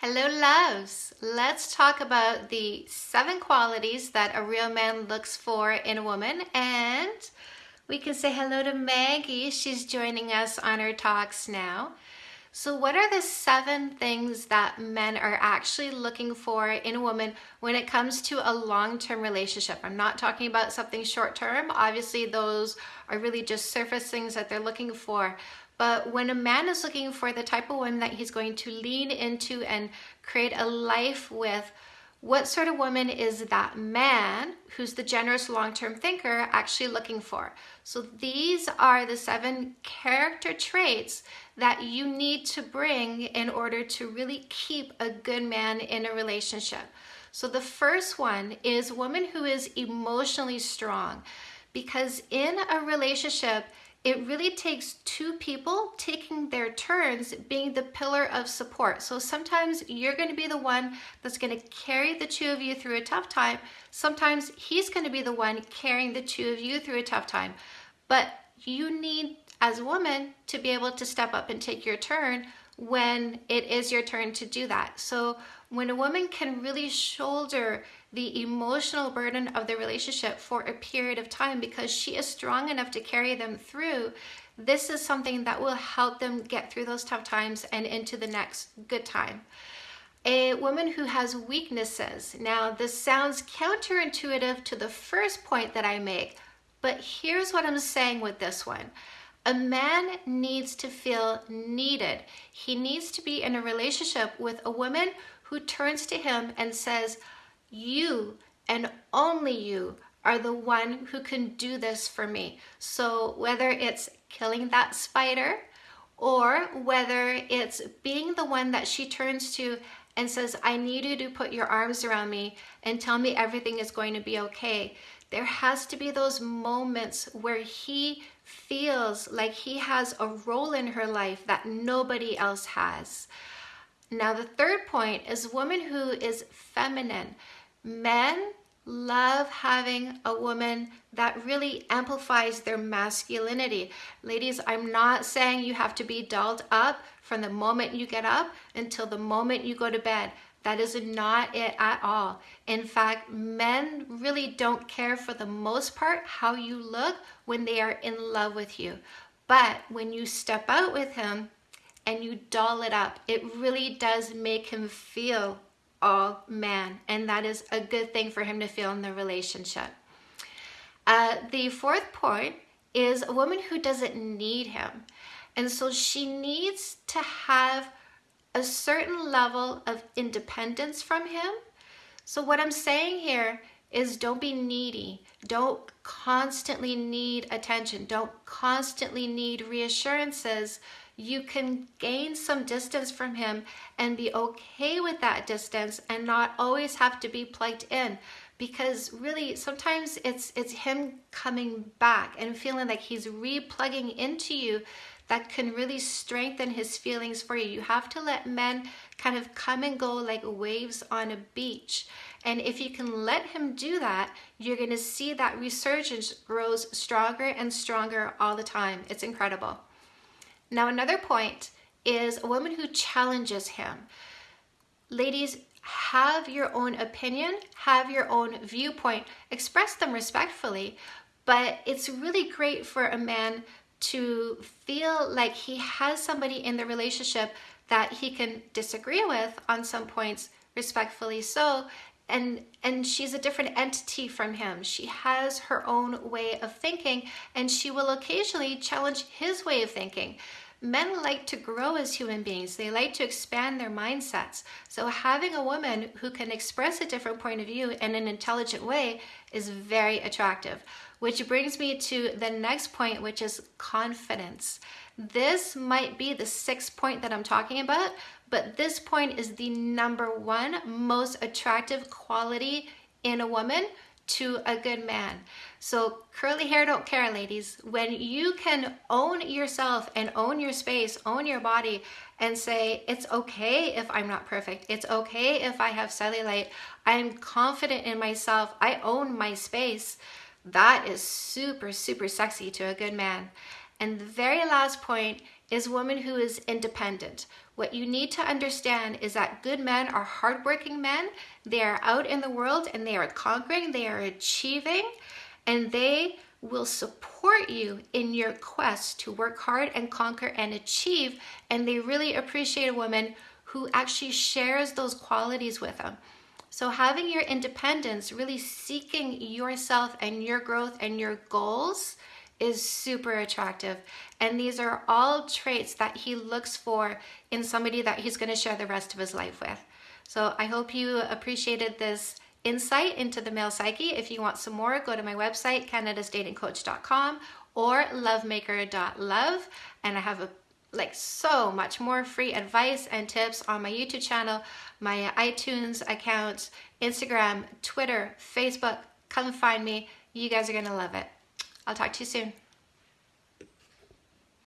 Hello loves! Let's talk about the seven qualities that a real man looks for in a woman and we can say hello to Maggie. She's joining us on our talks now. So what are the seven things that men are actually looking for in a woman when it comes to a long-term relationship? I'm not talking about something short-term. Obviously those are really just surface things that they're looking for. But when a man is looking for the type of woman that he's going to lean into and create a life with, what sort of woman is that man who's the generous long-term thinker actually looking for? So these are the seven character traits that you need to bring in order to really keep a good man in a relationship. So the first one is woman who is emotionally strong because in a relationship, it really takes two people taking their turns being the pillar of support. So sometimes you're going to be the one that's going to carry the two of you through a tough time. Sometimes he's going to be the one carrying the two of you through a tough time. But you need, as a woman, to be able to step up and take your turn when it is your turn to do that. So when a woman can really shoulder the emotional burden of the relationship for a period of time because she is strong enough to carry them through, this is something that will help them get through those tough times and into the next good time. A woman who has weaknesses. Now, this sounds counterintuitive to the first point that I make, but here's what I'm saying with this one. A man needs to feel needed. He needs to be in a relationship with a woman who turns to him and says, you and only you are the one who can do this for me. So whether it's killing that spider or whether it's being the one that she turns to and says, I need you to put your arms around me and tell me everything is going to be okay. There has to be those moments where he feels like he has a role in her life that nobody else has. Now, the third point is woman who is feminine. Men love having a woman that really amplifies their masculinity. Ladies, I'm not saying you have to be dolled up from the moment you get up until the moment you go to bed. That is not it at all. In fact, men really don't care for the most part how you look when they are in love with you. But when you step out with him and you doll it up, it really does make him feel all man and that is a good thing for him to feel in the relationship. Uh, the fourth point is a woman who doesn't need him and so she needs to have a certain level of independence from him. So what I'm saying here is don't be needy. Don't constantly need attention. Don't constantly need reassurances you can gain some distance from him and be okay with that distance and not always have to be plugged in because really sometimes it's it's him coming back and feeling like he's replugging into you that can really strengthen his feelings for you. You have to let men kind of come and go like waves on a beach. And if you can let him do that, you're going to see that resurgence grows stronger and stronger all the time. It's incredible. Now another point is a woman who challenges him. Ladies, have your own opinion, have your own viewpoint, express them respectfully, but it's really great for a man to feel like he has somebody in the relationship that he can disagree with on some points respectfully so and and she's a different entity from him. She has her own way of thinking and she will occasionally challenge his way of thinking. Men like to grow as human beings. They like to expand their mindsets. So having a woman who can express a different point of view in an intelligent way is very attractive which brings me to the next point which is confidence this might be the sixth point that I'm talking about, but this point is the number one most attractive quality in a woman to a good man. So curly hair don't care, ladies. When you can own yourself and own your space, own your body, and say, it's okay if I'm not perfect. It's okay if I have cellulite. I'm confident in myself. I own my space. That is super, super sexy to a good man. And the very last point is woman who is independent. What you need to understand is that good men are hardworking men. They are out in the world and they are conquering, they are achieving, and they will support you in your quest to work hard and conquer and achieve. And they really appreciate a woman who actually shares those qualities with them. So having your independence, really seeking yourself and your growth and your goals is super attractive. And these are all traits that he looks for in somebody that he's going to share the rest of his life with. So I hope you appreciated this insight into the male psyche. If you want some more, go to my website, canadasdatingcoach.com or lovemaker.love. And I have a like so much more free advice and tips on my YouTube channel, my iTunes accounts, Instagram, Twitter, Facebook. Come find me. You guys are going to love it. I'll talk to you soon.